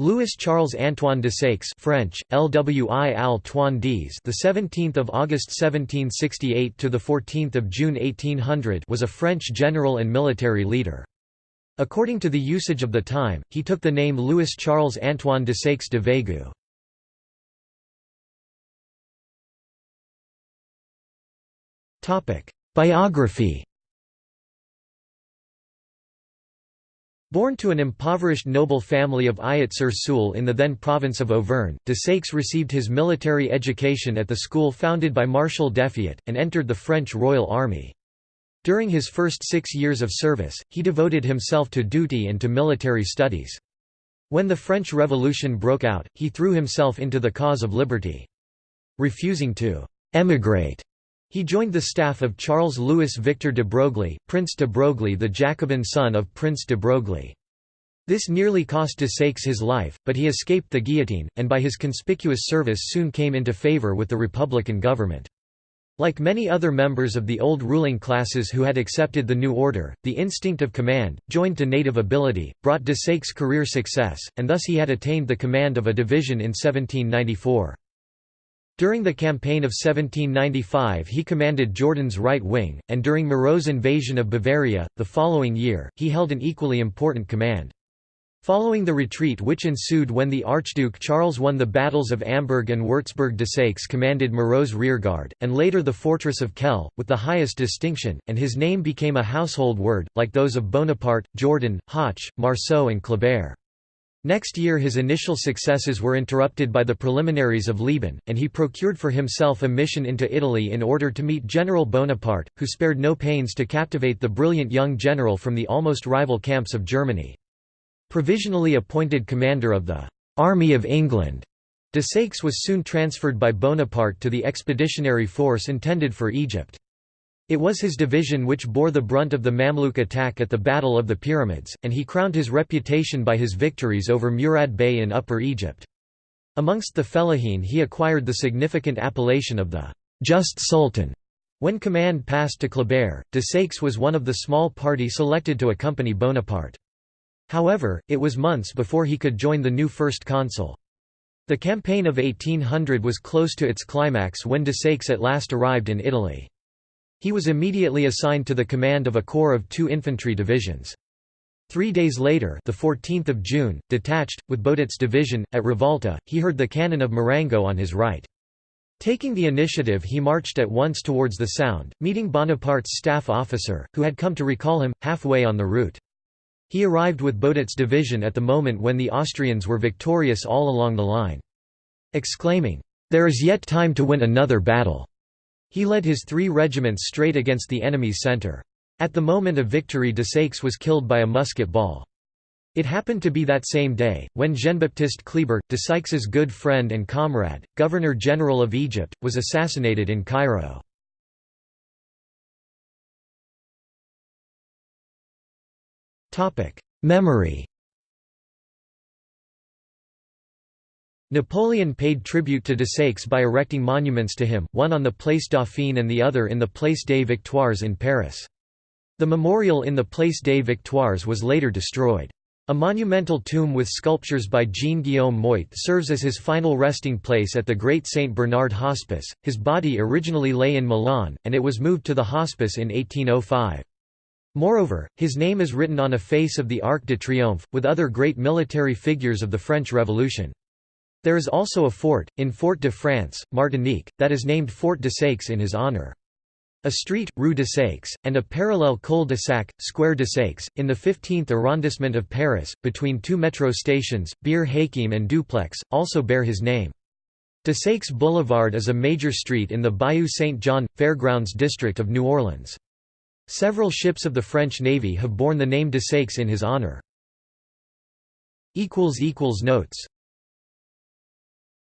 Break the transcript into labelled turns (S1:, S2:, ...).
S1: Louis Charles Antoine Desaix French LWI Antoine Dies the 17th of August 1768 to the 14th of June 1800 was a French general and military leader. According to the usage of the time he took the name Louis Charles Antoine Desaix de Veygoux Topic Biography Born to an impoverished noble family of Ayat-sur-Sioule in the then province of Auvergne, Desaix received his military education at the school founded by Marshal d'Effiat, and entered the French Royal Army. During his first six years of service, he devoted himself to duty and to military studies. When the French Revolution broke out, he threw himself into the cause of liberty. Refusing to «emigrate», he joined the staff of Charles-Louis Victor de Broglie, Prince de Broglie the Jacobin son of Prince de Broglie. This nearly cost de Desaix his life, but he escaped the guillotine, and by his conspicuous service soon came into favour with the Republican government. Like many other members of the old ruling classes who had accepted the new order, the instinct of command, joined to native ability, brought de Desaix career success, and thus he had attained the command of a division in 1794. During the campaign of 1795 he commanded Jourdan's right wing, and during Moreau's invasion of Bavaria, the following year, he held an equally important command. Following the retreat which ensued when the Archduke Charles won the battles of Amberg and Würzburg Desaix commanded Moreau's rearguard, and later the fortress of Kehl, with the highest distinction, and his name became a household word, like those of Bonaparte, Jordan, Hoche, Marceau and Kleber. Next year his initial successes were interrupted by the preliminaries of Leoben, and he procured for himself a mission into Italy in order to meet General Bonaparte, who spared no pains to captivate the brilliant young general from the almost rival camps of Germany. Provisionally appointed commander of the «Army of England», de Desaix was soon transferred by Bonaparte to the expeditionary force intended for Egypt. It was his division which bore the brunt of the Mamluk attack at the Battle of the Pyramids, and he crowned his reputation by his victories over Murad Bey in Upper Egypt. Amongst the Fellahin he acquired the significant appellation of the «just sultan». When command passed to Kleber, de Desaix was one of the small party selected to accompany Bonaparte. However, it was months before he could join the new first consul. The campaign of 1800 was close to its climax when de Desaix at last arrived in Italy. He was immediately assigned to the command of a corps of two infantry divisions. Three days later the 14th of June, detached, with Boudet's division, at Rivalta, he heard the cannon of Marengo on his right. Taking the initiative he marched at once towards the Sound, meeting Bonaparte's staff officer, who had come to recall him, halfway on the route. He arrived with Boudet's division at the moment when the Austrians were victorious all along the line. Exclaiming, "'There is yet time to win another battle!' He led his three regiments straight against the enemy's centre. At the moment of victory Desaix was killed by a musket ball. It happened to be that same day, when Jean-Baptiste Kleber, Desaix's good friend and comrade, Governor-General of Egypt, was assassinated in Cairo. Memory Napoleon paid tribute to Desaix by erecting monuments to him, one on the Place Dauphine and the other in the Place des Victoires in Paris. The memorial in the Place des Victoires was later destroyed. A monumental tomb with sculptures by Jean-Guillaume Moitte serves as his final resting place at the Great St. Bernard Hospice. His body originally lay in Milan, and it was moved to the hospice in 1805. Moreover, his name is written on a face of the Arc de Triomphe, with other great military figures of the French Revolution. There is also a fort, in Fort de France, Martinique, that is named Fort Desaix in his honor. A street, Rue Desaix, and a parallel cul-de-sac, Square Desaix, in the 15th arrondissement of Paris, between two metro stations, Bir Hakeim and Dupleix, also bear his name. Desaix Boulevard is a major street in the Bayou Saint John Fairgrounds district of New Orleans. Several ships of the French Navy have borne the name Desaix in his honor. Notes